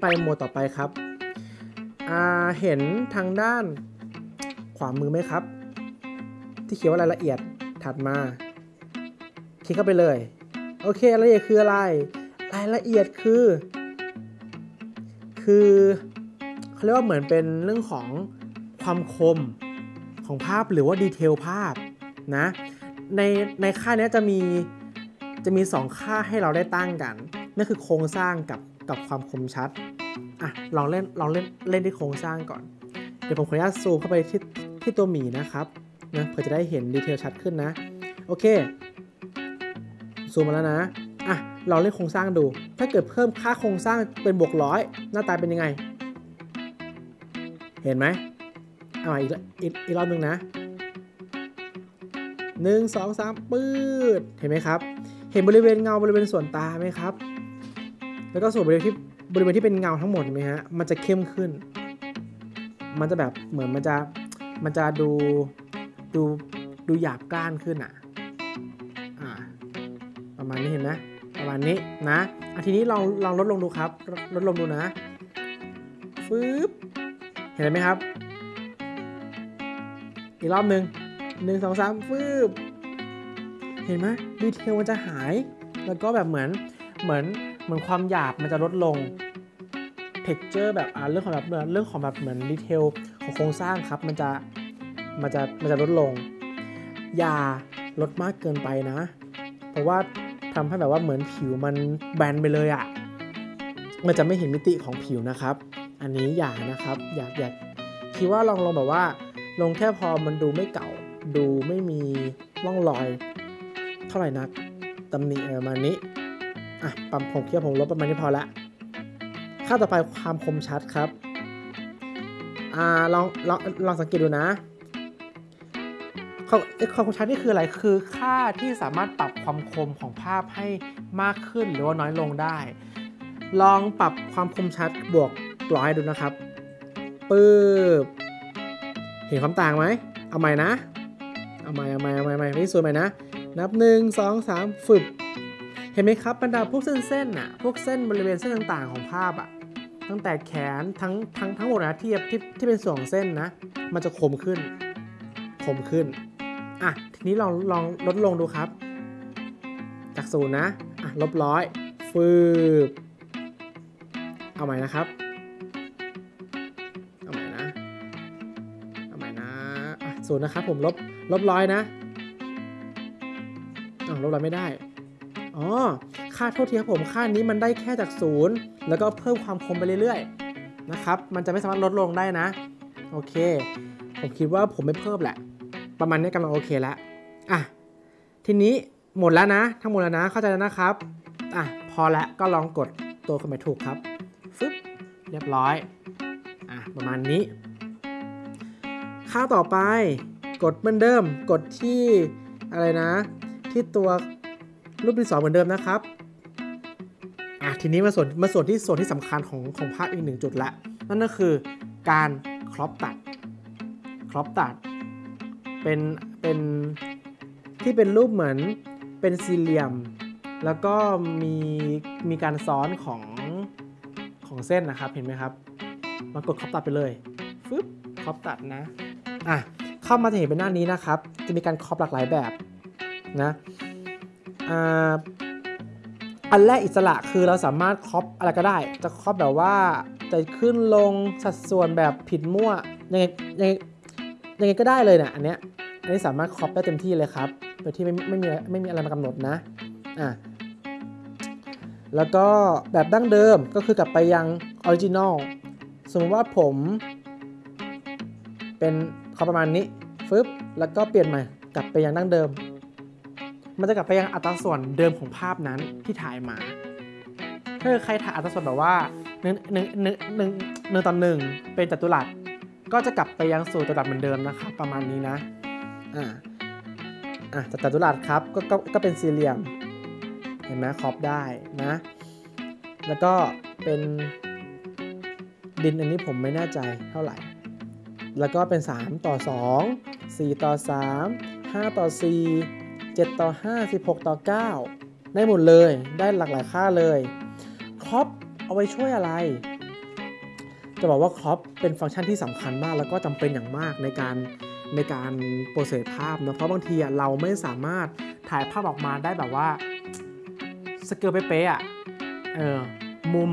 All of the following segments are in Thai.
ไปหมวดต่อไปครับเห็นทางด้านขวามือไหมครับ ที่เขียนว่ารายละเอียดถัดมา คลิกเข้าไปเลย โอเครายละเอียดคืออะไร รายละเอียดคือ คือเขาเรียกว่าเหมือนเป็นเรื่องของความคมของภาพหรือว่าดีเทลภาพนะในในค่านี้จะมีจะมี 2 ค่าให้เราได้ตั้งกัน นั่นคือโครงสร้างกับ กับความคมชัด อะ ลองเล่น ลองเล่น เล่นที่โครงสร้างก่อน เดี๋ยวผมขออนุญาตซูมเข้าไปที่ที่ตัวหมีนะครับ นะเพื่อจะได้เห็นดีเทลชัดขึ้นนะ โอเค ซูมมาแล้วนะ อะ ลองเล่นโครงสร้างดู ถ้าเกิดเพิ่มค่าโครงสร้างเป็นบวกร้อยหน้าตาเป็นยังไง เห็นไหมเอาอีกอีกอีกรอบหนึ่งนะหนึ่งสองสามปืดเห็นไหมครับ เห็นบริเวณเงาบริเวณส่วนตาไหมครับ แล้วก็ส่วนบริเวณที่บริเวณที่เป็นเงาทั้งหมดเห็นไหมฮะมันจะเข้มขึ้น มันจะแบบเหมือนมันจะมันจะดูดูดูหยาบกร้านขึ้นอะอ่าประมาณนี้เห็นไหมประมาณนี้นะอะทีนี้ลองลองลดลงดูครับลดลงดูนะฟืบเห็นไหมครับ อีกรอบหนึ่งหนึ่งสองสามฟืบเห็นไหมดีเทลมันจะหาย แล้วก็แบบเหมือนเหมือน เหมือนความหยาบมันจะลดลง texture แบบเรื่องของแบบเรื่องของแบบเหมือนดีเทลของโครงสร้างครับมันจะมันจะมันจะลดลง อย่าลดมากเกินไปนะ เพราะว่าทำให้แบบว่าเหมือนผิวมันแบนไปเลยอะ่ะ มันจะไม่เห็นมิติของผิวนะครับ อันนี้อย่านะครับ อยากอยากคิดว่าลองลองแบบว่า ลงแค่พอมันดูไม่เก่า ดูไม่มีร่องรอย เท่าไหร่นักตำหนิประมาณนี้ อะปั๊มผมคิดว่ผมลดประมาณนี้พอละ ค่าต่อไปความคมชัดครับ อ่าลองลองลองสังเกตดูนะความความคมชัดนี่คืออะไร คือค่าที่สามารถปรับความคมของภาพให้มากขึ้นหรือว่าน้อยลงได้ ลองปรับความคมชัดบวกร้อยดูนะครับปึ๊บเห็นความต่างไหม เอาใหม่นะ เอาใหม่เอาใหม่เอาใหม่เอาใหม่ไม่สวยใหม่นะ นับหนึ่งสองสามฝึก เห็นไหมครับบรรดาพวกเส้นๆน่ะพวกเส้นบริเวณเส้นต่างๆของภาพอะตั้งแต่แขนทั้งทั้งทั้งหมดนะที่ที่ที่เป็นส่วนเส้นนะ มันจะคมขึ้นคมขึ้นอะทีนี้ลองลองลดลงดูครับ จากศูนย์นะอะลบร้อยฟืบเอาใหม่นะครับเอาใหม่นะเอาใหม่นะอะศูนย์นะครับผมลบลบร้อยนะอ้าวลบร้อยไม่ได้ อ๋อ ค่าโทษทีครับผม ค่านี้มันได้แค่จากศูนย์แล้วก็เพิ่มความคมไปเรื่อยๆ นะครับ มันจะไม่สามารถลดลงได้นะ โอเค ผมคิดว่าผมไม่เพิ่มแหละ ประมาณนี้กำลังโอเคแล้วอะ ทีนี้หมดแล้วนะ ทั้งหมดแล้วนะ เข้าใจแล้วนะครับ อะ พอแล้วก็ลองกดตัวเครื่องหมายถูกครับ ฟึบ เรียบร้อย อะ ประมาณนี้ ค่าต่อไป กดเหมือนเดิม กดที่อะไรนะ ที่ตัว รูปที่สองเหมือนเดิมนะครับอะทีนี้มาส่วนมาส่วนที่ส่วนที่สำคัญของของภาพอีกหนึ่งจุดละนั่นก็คือการครอปตัดครอปตัดเป็นเป็นที่เป็นรูปเหมือนเป็นสี่เหลี่ยม แล้วก็มีมีการซ้อนของของเส้นนะครับเห็นไหมครับมากดครอปตัดไปเลยฟึบครอปตัดนะอะเข้ามาจะเห็นเป็นหน้านี้นะครับ จะมีการครอปหลากหลายแบบนะ อันแรกอิสระคือเราสามารถ crop อะไรก็ได้ จะ crop แบบว่าจะขึ้นลงสัดส่วนแบบผิดมั่วยังไงยังไงยังไงก็ได้เลยเนี่ยอันเนี้ยอันนี้สามารถ crop ได้เต็มที่เลยครับโดยที่ไม่ไม่มีไม่มีอะไรมากำหนดนะอะแล้วก็แบบดั้งเดิมก็คือกลับไปยัง original สมมติว่าผม เป็นเขาประมาณนี้ฟึบแล้วก็เปลี่ยนใหม่กลับไปยังดั้งเดิม มันจะกลับไปยังอัตราส่วนเดิมของภาพนั้นที่ถ่ายมา ถ้าใครถ่ายอัตราส่วนแบบว่าหนึ่งหนึ่งหนึ่งหนึ่งหนึ่งต่อหนึ่งเป็นจัตุรัส ก็จะกลับไปยังสู่จัตุรัสเหมือนเดิมนะครับประมาณนี้นะ อ่า อะจัตุรัสครับก็ก็ก็เป็นสี่เหลี่ยม เห็นไหมครอบได้นะ แล้วก็เป็นดินอันนี้ผมไม่แน่ใจเท่าไหร่ แล้วก็เป็น 3 ต่อ 2 4 ต่อ 3 5 ต่อ 4 7 ต่อ 5 16 ต่อ 9 ได้หมดเลย ได้หลากหลายค่าเลย crop เอาไว้ช่วยอะไร จะบอกว่า crop เป็นฟังก์ชันที่สำคัญมาก แล้วก็จำเป็นอย่างมากในการในการ process ภาพนะ เพราะบางทีอะเราไม่สามารถถ่ายภาพออกมาได้แบบว่าสเกลเป๊ะๆอะเออมุม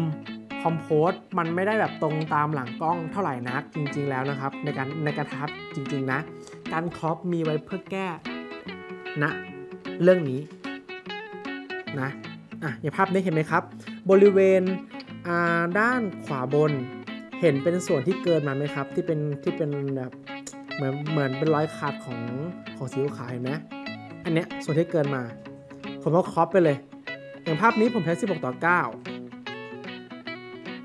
คอมโพสมันไม่ได้แบบตรงตามหลังกล้องเท่าไหร่นักจริงๆแล้วนะครับ ในการในการทับจริงๆนะ การครอปมีไว้เพื่อแก้ นะเรื่องนี้นะอะอย่างภาพนี้เห็นไหมครับ บริเวณอ่าด้านขวาบนเห็นเป็นส่วนที่เกินมาไหมครับ ที่เป็นที่เป็นแบบเหมือนเหมือนเป็นรอยขาดของของสีขาวเห็นไหมอันเนี้ยส่วนที่เกินมา ผมก็ครอปไปเลย อย่างภาพนี้ผมใช้ 16 ต่อ 9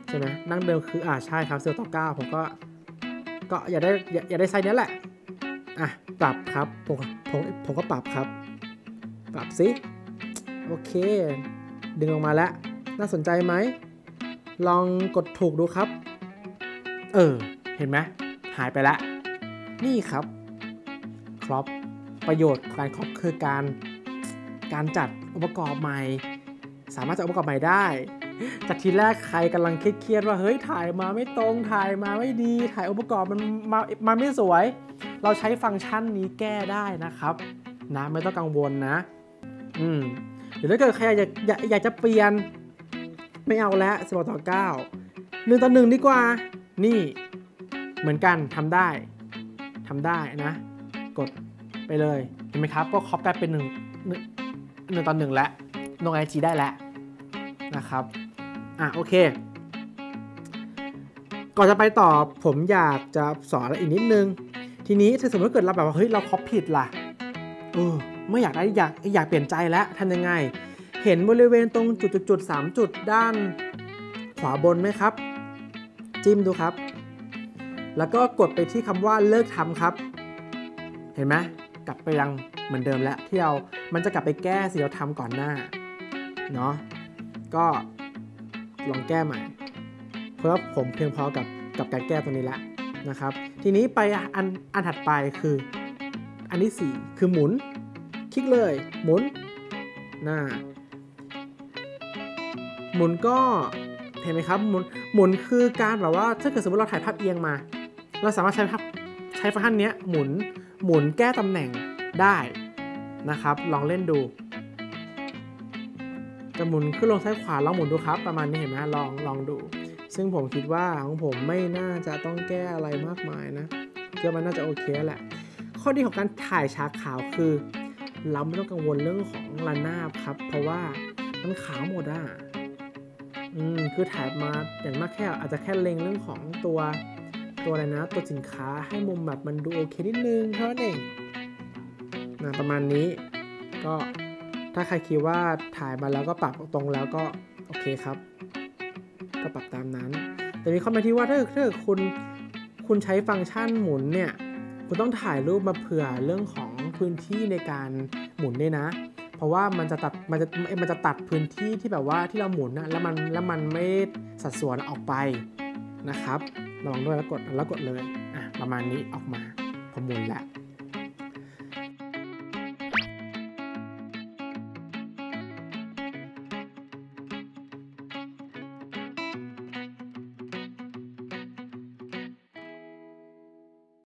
ใช่ไหมนั่งเดิมคืออ่าใช่ครับ16ต่อ 9 ผมก็ก็อย่าได้อย่าได้ไซส์นี้แหละ อะปรับครับผม ผมผมก็ปรับครับ ปรับสิโอเค ดึงออกมาแล้ว น่าสนใจไหม ลองกดถูกดูครับ เออ เห็นไหมหายไปแล้ว นี่ครับครอปประโยชน์ของการครอปคือการการจัดองค์ประกอบใหม่ สามารถจัดองค์ประกอบใหม่ได้ จากทีแรกใครกำลังเครียดว่าเฮ้ยถ่ายมาไม่ตรงถ่ายมาไม่ดี ถ่ายองค์ประกอบมันมามาไม่สวย เราใช้ฟังก์ชันนี้แก้ได้นะครับนะไม่ต้องกังวลนะ อืมหรือถ้าเกิดใครอยากอยากอยากจะเปลี่ยนไม่เอาแล้วสิบต่อเก้าหนึ่งต่อหนึ่งดีกว่า นี่เหมือนกันทำได้ทำได้นะ กดไปเลยเห็นไหมครับ ก็คอปกลายเป็นหนึ่งหนึ่งหนึ่งต่อหนึ่งแล้วลงไอจีได้แล้วนะครับ อะโอเค ก่อนจะไปต่อผมอยากจะสอนอะไรอีกนิดนึง ทีนี้ถ้าสมมติเกิดเราแบบว่าเฮ้ยเราคอปผิดล่ะเออไม่อยากได้อยากอยากเปลี่ยนใจแล้วทำยังไง เห็นบริเวณตรงจุดจุดสามจุดด้านขวาบนไหมครับ จิ้มดูครับ แล้วก็กดไปที่คำว่าเลิกทำครับ เห็นไหมกลับไปยังเหมือนเดิมแล้วที่เรา มันจะกลับไปแก้สิ่งเราทำก่อนหน้า เนาะ ก็ ลองแก้ใหม่ เพราะว่าผมเพียงพอกับกับการแก้ตัวนี้แล้วนะครับ ทีนี้ไปอันอันถัดไปคืออันที่ 4 คือหมุน คลิกเลยหมุนหน้าหมุนก็เห็นไหมครับหมุนหมุนคือการแบบว่าถ้าเกิดสมมติเราถ่ายภาพเอียงมา เราสามารถใช้ภาพใช้ฟังก์ชันนี้หมุนหมุนแก้ตำแหน่งได้นะครับ ลองเล่นดู จะหมุนขึ้นลงซ้ายขวาลองหมุนดูครับ ประมาณนี้เห็นไหมลองลองดู ซึ่งผมคิดว่าของผมไม่น่าจะต้องแก้อะไรมากมายนะคิดว่ามันน่าจะโอเคแหละ ข้อดีของการถ่ายฉากขาวคือ เราไม่ต้องกังวลเรื่องของระนาบครับ เพราะว่ามันขาวหมดอะอืมคือถ่ายมาอย่างมากแค่อาจจะแค่เล็งเรื่องของตัวตัวอะไรนะตัวสินค้าให้มุมแบบมันดูโอเคนิดนึงเท่านั้นเองนะประมาณนี้ก็ ถ้าใครคิดว่าถ่ายมาแล้วก็ปรับตรงแล้วก็โอเคครับ ก็ปรับตามนั้น แต่มีข้อแม้ที่ว่าถ้าถ้าคุณคุณใช้ฟังก์ชันหมุนเนี่ย คุณต้องถ่ายรูปมาเผื่อเรื่องของพื้นที่ในการหมุนด้วยนะ เพราะว่ามันจะตัดมันจะมันจะตัดพื้นที่ที่แบบว่าที่เราหมุนนะแล้วมันแล้วมันไม่สัดส่วนออกไปนะครับระวังด้วยแล้วกดแล้วกดเลยอะประมาณนี้ออกมาผมหมุนแล้ว